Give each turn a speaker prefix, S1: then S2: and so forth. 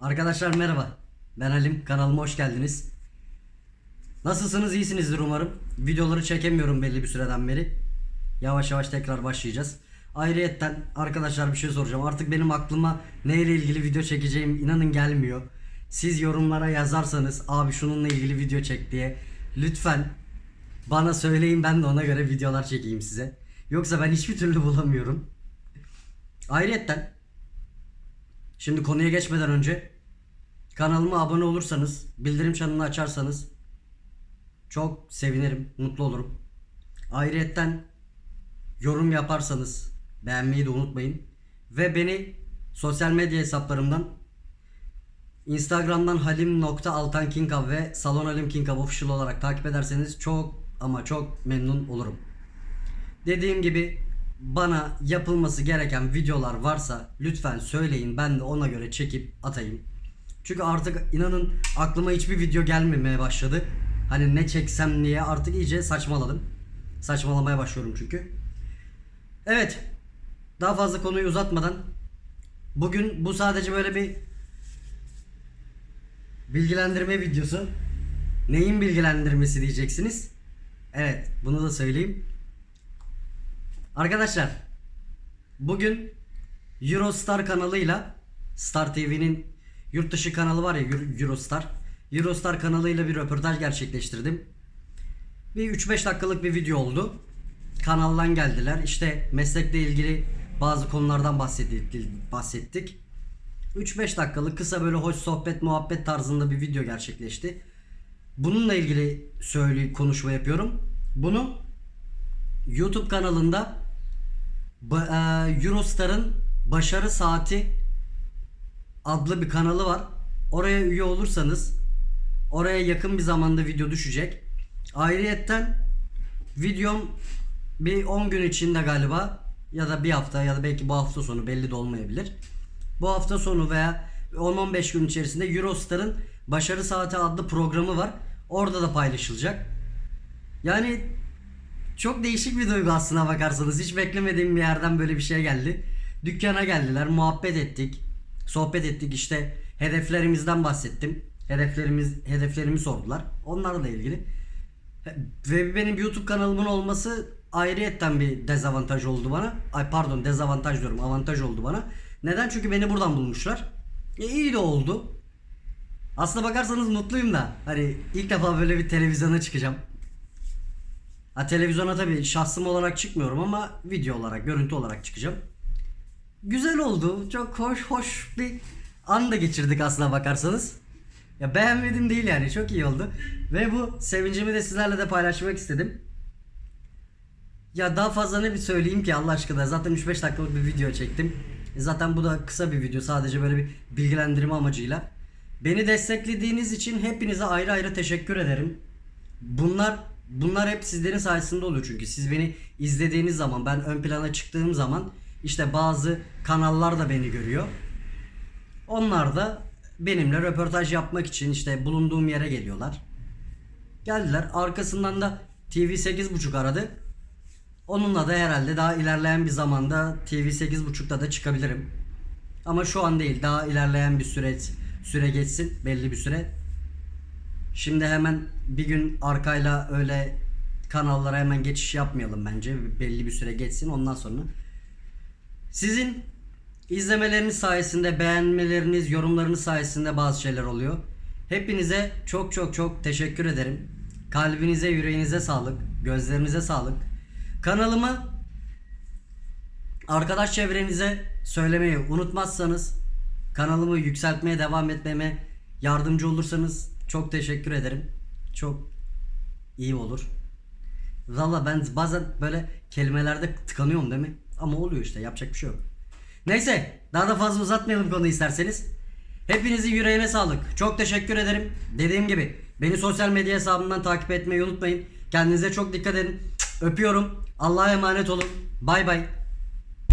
S1: Arkadaşlar merhaba. Ben Halim. Kanalıma hoş geldiniz. Nasılsınız? İyisinizdir umarım. Videoları çekemiyorum belli bir süreden beri. Yavaş yavaş tekrar başlayacağız. Ayrıyetten arkadaşlar bir şey soracağım. Artık benim aklıma neyle ilgili video çekeceğim inanın gelmiyor. Siz yorumlara yazarsanız abi şununla ilgili video çek diye lütfen bana söyleyin ben de ona göre videolar çekeyim size. Yoksa ben hiçbir türlü bulamıyorum. Ayrıyetten Şimdi konuya geçmeden önce kanalıma abone olursanız, bildirim çanını açarsanız çok sevinirim, mutlu olurum. Ayrıyetten yorum yaparsanız beğenmeyi de unutmayın. Ve beni sosyal medya hesaplarımdan Instagram'dan halim.altankinkav ve Salon Halim Kinkav official olarak takip ederseniz çok ama çok memnun olurum. Dediğim gibi bana yapılması gereken videolar varsa lütfen söyleyin ben de ona göre çekip atayım. Çünkü artık inanın aklıma hiçbir video gelmemeye başladı. Hani ne çeksem diye artık iyice saçmaladım. Saçmalamaya başlıyorum çünkü. Evet. Daha fazla konuyu uzatmadan bugün bu sadece böyle bir bilgilendirme videosu. Neyin bilgilendirmesi diyeceksiniz? Evet, bunu da söyleyeyim. Arkadaşlar bugün Eurostar kanalıyla Star TV'nin yurt dışı kanalı var ya Euro- Eurostar. Eurostar kanalıyla bir röportaj gerçekleştirdim. Bir 3-5 dakikalık bir video oldu. Kanaldan geldiler. İşte meslekle ilgili bazı konulardan bahsettik. bahsettik. 3-5 dakikalık kısa böyle hoş sohbet muhabbet tarzında bir video gerçekleşti. Bununla ilgili söyle konuşma yapıyorum. Bunu YouTube kanalında ba- e, Eurostar'ın Başarı Saati adlı bir kanalı var. Oraya üye olursanız oraya yakın bir zamanda video düşecek. Ayrıyetten videom bir 10 gün içinde galiba ya da bir hafta ya da belki bu hafta sonu belli de olmayabilir. Bu hafta sonu veya 10-15 gün içerisinde Eurostar'ın Başarı Saati adlı programı var. Orada da paylaşılacak. Yani çok değişik bir duygu aslına bakarsanız. Hiç beklemediğim bir yerden böyle bir şey geldi. Dükkana geldiler, muhabbet ettik. Sohbet ettik işte hedeflerimizden bahsettim. Hedeflerimiz hedeflerimi sordular. Onlarla ilgili. Ve benim YouTube kanalımın olması ayrıyetten bir dezavantaj oldu bana. Ay pardon dezavantaj diyorum avantaj oldu bana. Neden? Çünkü beni buradan bulmuşlar. E iyi de oldu. Aslına bakarsanız mutluyum da. Hani ilk defa böyle bir televizyona çıkacağım. Ha televizyona tabii şahsım olarak çıkmıyorum ama video olarak, görüntü olarak çıkacağım. Güzel oldu. Çok hoş hoş bir an da geçirdik aslına bakarsanız. Ya beğenmedim değil yani. Çok iyi oldu. Ve bu sevincimi de sizlerle de paylaşmak istedim. Ya daha fazla ne bir söyleyeyim ki Allah aşkına. Zaten 3-5 dakikalık bir video çektim. E Zaten bu da kısa bir video. Sadece böyle bir bilgilendirme amacıyla. Beni desteklediğiniz için hepinize ayrı ayrı teşekkür ederim. Bunlar bunlar hep sizlerin sayesinde oluyor çünkü siz beni izlediğiniz zaman ben ön plana çıktığım zaman işte bazı kanallar da beni görüyor. Onlar da benimle röportaj yapmak için işte bulunduğum yere geliyorlar. Geldiler. Arkasından da TV 8.5 aradı. Onunla da herhalde daha ilerleyen bir zamanda TV 8.5'ta da çıkabilirim. Ama şu an değil. Daha ilerleyen bir süreç süre geçsin. Belli bir süre. Şimdi hemen bir gün arkayla öyle kanallara hemen geçiş yapmayalım bence. Belli bir süre geçsin ondan sonra. Sizin izlemeleriniz sayesinde, beğenmeleriniz, yorumlarınız sayesinde bazı şeyler oluyor. Hepinize çok çok çok teşekkür ederim. Kalbinize, yüreğinize sağlık, gözlerinize sağlık. Kanalımı arkadaş çevrenize söylemeyi unutmazsanız, kanalımı yükseltmeye devam etmeme yardımcı olursanız çok teşekkür ederim. Çok iyi olur. Valla ben bazen böyle kelimelerde tıkanıyorum değil mi? Ama oluyor işte yapacak bir şey yok. Neyse daha da fazla uzatmayalım konuyu isterseniz. Hepinizin yüreğine sağlık. Çok teşekkür ederim. Dediğim gibi beni sosyal medya hesabımdan takip etmeyi unutmayın. Kendinize çok dikkat edin. Öpüyorum. Allah'a emanet olun. Bay bay.